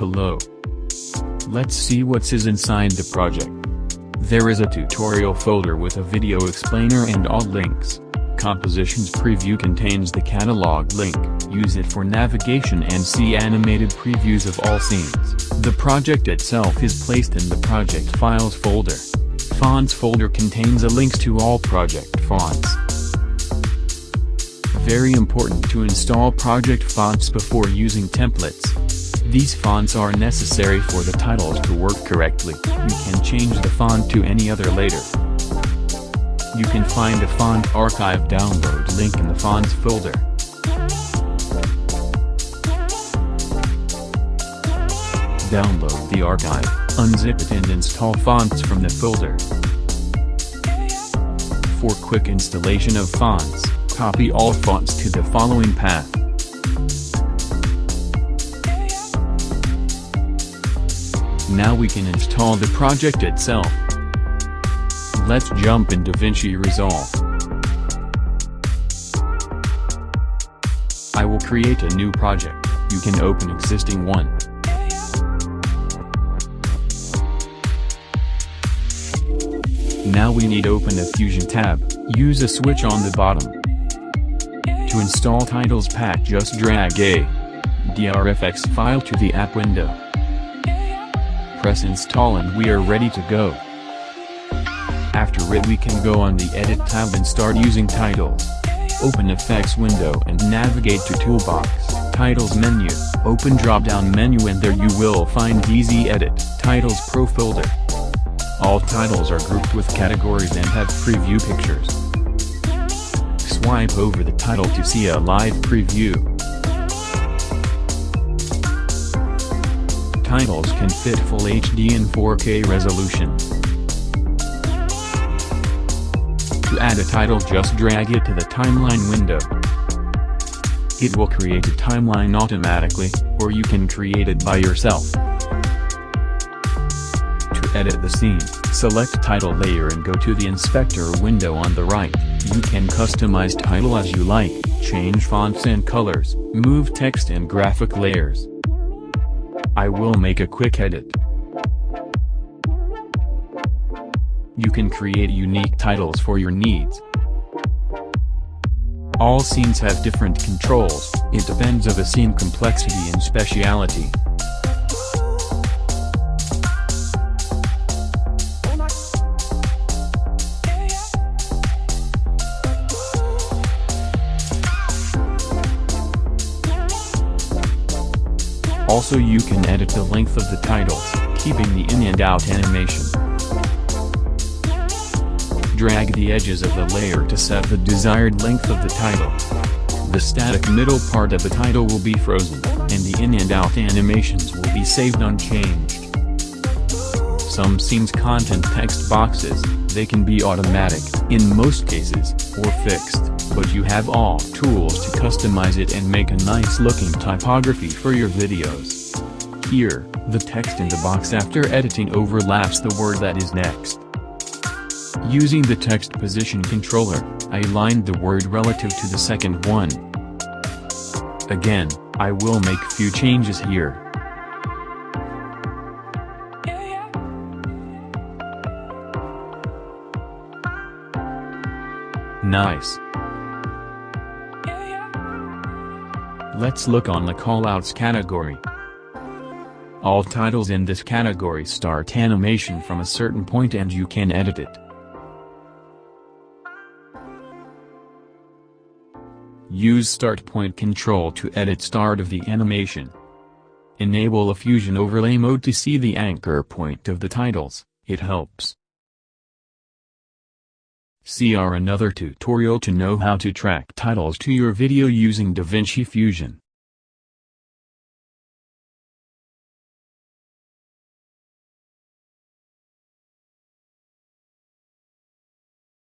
below. Let's see what's is inside the project. There is a tutorial folder with a video explainer and all links. Compositions preview contains the catalog link, use it for navigation and see animated previews of all scenes. The project itself is placed in the project files folder. Fonts folder contains a links to all project fonts. Very important to install project fonts before using templates. These fonts are necessary for the titles to work correctly, you can change the font to any other later. You can find a font archive download link in the fonts folder. Download the archive, unzip it and install fonts from the folder. For quick installation of fonts, copy all fonts to the following path. Now we can install the project itself. Let's jump in DaVinci Resolve. I will create a new project, you can open existing one. Now we need open a Fusion tab, use a switch on the bottom. To install titles pack just drag a DRFX file to the app window. Press install and we are ready to go. After it we can go on the edit tab and start using titles. Open effects window and navigate to toolbox, titles menu, open drop down menu and there you will find easy edit, titles pro folder. All titles are grouped with categories and have preview pictures. Swipe over the title to see a live preview. Titles can fit full HD and 4K resolution. To add a title just drag it to the timeline window. It will create a timeline automatically, or you can create it by yourself To edit the scene, select title layer and go to the inspector window on the right. You can customize title as you like, change fonts and colors, move text and graphic layers. I will make a quick edit. You can create unique titles for your needs. All scenes have different controls, it depends of the scene complexity and speciality. Also you can edit the length of the titles, keeping the in and out animation. Drag the edges of the layer to set the desired length of the title. The static middle part of the title will be frozen, and the in and out animations will be saved unchanged. Some scenes content text boxes, they can be automatic, in most cases, or fixed but you have all tools to customize it and make a nice looking typography for your videos. Here, the text in the box after editing overlaps the word that is next. Using the text position controller, I aligned the word relative to the second one. Again, I will make few changes here. Nice. Let's look on the callouts category. All titles in this category start animation from a certain point and you can edit it. Use start point control to edit start of the animation. Enable a fusion overlay mode to see the anchor point of the titles, it helps. See our another tutorial to know how to track titles to your video using DaVinci Fusion.